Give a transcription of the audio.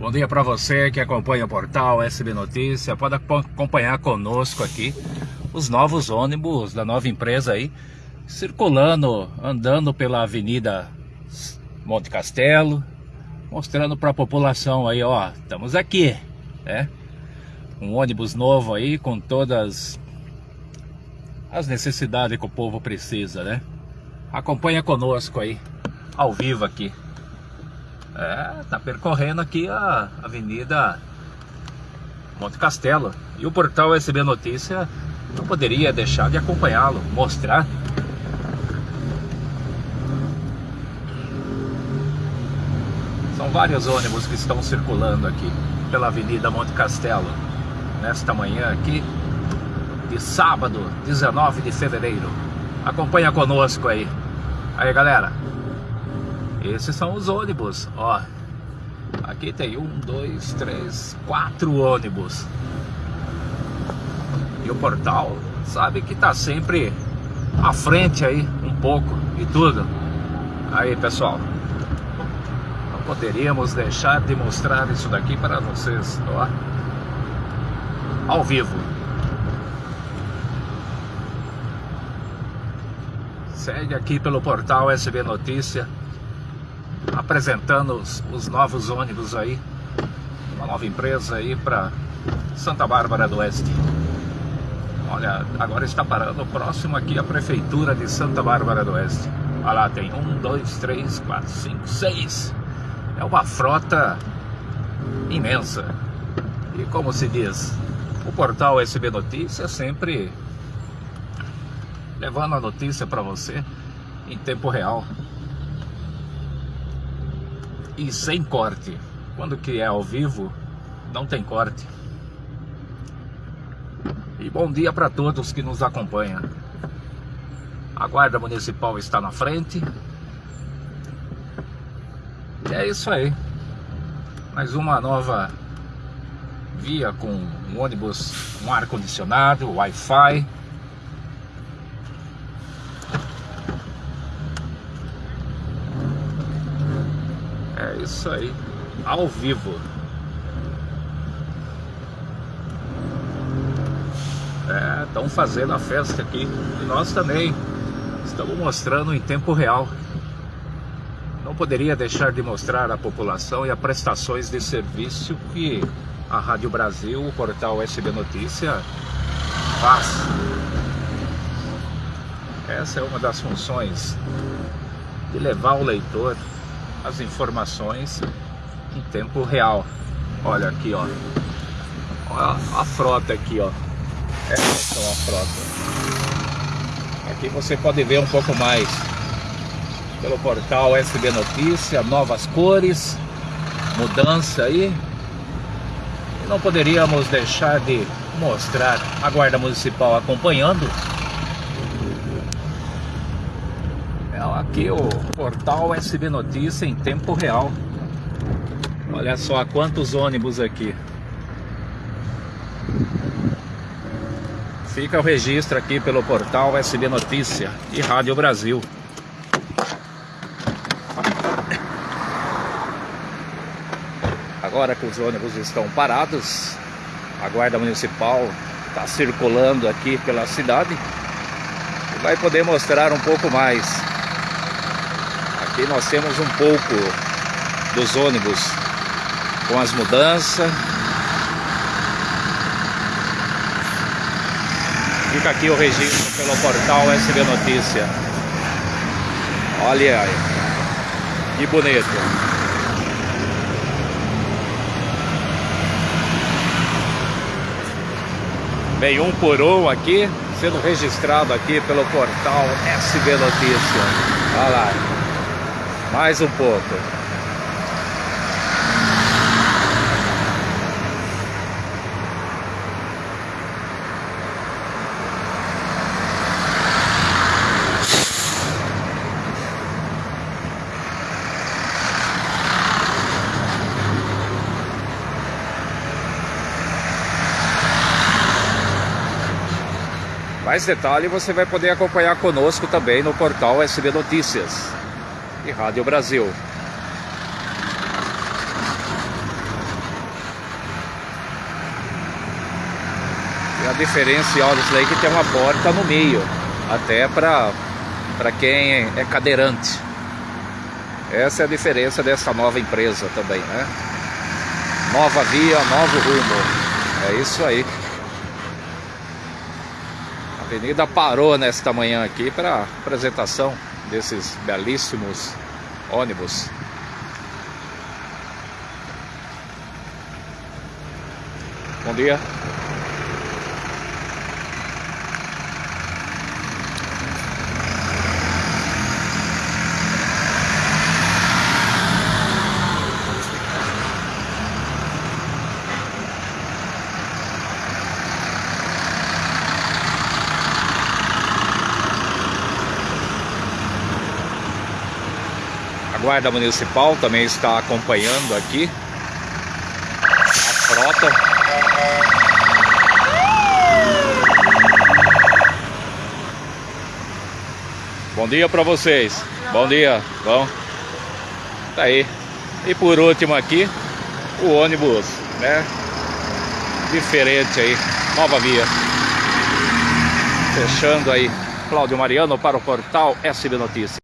Bom dia para você que acompanha o portal SB Notícia. Pode acompanhar conosco aqui os novos ônibus da nova empresa aí, circulando, andando pela Avenida Monte Castelo, mostrando para a população aí, ó, estamos aqui, né? Um ônibus novo aí com todas as necessidades que o povo precisa, né? Acompanha conosco aí, ao vivo aqui. É, tá percorrendo aqui a Avenida Monte Castelo. E o portal SB Notícia não poderia deixar de acompanhá-lo, mostrar. São vários ônibus que estão circulando aqui pela Avenida Monte Castelo nesta manhã aqui de sábado, 19 de fevereiro. Acompanha conosco aí. Aí, galera. Esses são os ônibus, ó. Aqui tem um, dois, três, quatro ônibus. E o portal sabe que tá sempre à frente aí, um pouco e tudo. Aí, pessoal. Não poderíamos deixar de mostrar isso daqui para vocês, ó. Ao vivo. Segue aqui pelo portal SB Notícia apresentando os, os novos ônibus aí, uma nova empresa aí para Santa Bárbara do Oeste. Olha, agora está parando próximo aqui a prefeitura de Santa Bárbara do Oeste. Olha lá, tem um, dois, três, quatro, cinco, seis. É uma frota imensa. E como se diz, o portal SB Notícias sempre levando a notícia para você em tempo real e sem corte. Quando que é ao vivo, não tem corte. E bom dia para todos que nos acompanham. A Guarda Municipal está na frente. E é isso aí. Mais uma nova via com um ônibus com ar-condicionado, Wi-Fi. Isso aí, ao vivo. É, estão fazendo a festa aqui e nós também estamos mostrando em tempo real. Não poderia deixar de mostrar à população e as prestações de serviço que a Rádio Brasil, o portal SB Notícia faz. Essa é uma das funções de levar o leitor as informações em tempo real. Olha aqui, ó. Olha a frota aqui, ó. Essa é a frota. Aqui você pode ver um pouco mais pelo portal SB Notícia, novas cores, mudança aí. E não poderíamos deixar de mostrar a Guarda Municipal acompanhando aqui o portal SB Notícia em tempo real. Olha só quantos ônibus aqui. Fica o registro aqui pelo portal SB Notícia e Rádio Brasil. Agora que os ônibus estão parados, a guarda municipal está circulando aqui pela cidade e vai poder mostrar um pouco mais Aqui nós temos um pouco dos ônibus com as mudanças. Fica aqui o registro pelo portal SB Notícia. Olha aí, que bonito. Vem um por um aqui, sendo registrado aqui pelo portal SB Notícia. Olha lá. Mais um pouco. Mais detalhe você vai poder acompanhar conosco também no portal SB Notícias e Rádio Brasil. E a diferença, disso daí é que tem uma porta no meio, até para quem é cadeirante. Essa é a diferença dessa nova empresa também, né? Nova via, novo rumo. É isso aí. A avenida parou nesta manhã aqui para apresentação desses belíssimos ônibus. Bom dia. Guarda Municipal também está acompanhando aqui a frota. Bom dia para vocês. Bom dia. Bom. Tá aí. E por último aqui, o ônibus, né? Diferente aí. Nova via. Fechando aí. Cláudio Mariano para o portal SB Notícias.